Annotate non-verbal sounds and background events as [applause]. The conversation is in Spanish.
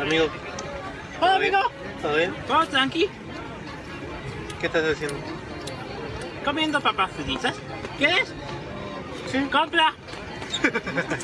Amigo, Hola amigo, ¿todo bien? todo tranqui, ¿Qué estás haciendo? comiendo papas fritas. ¿Quieres? Sí. Compra. [laughs]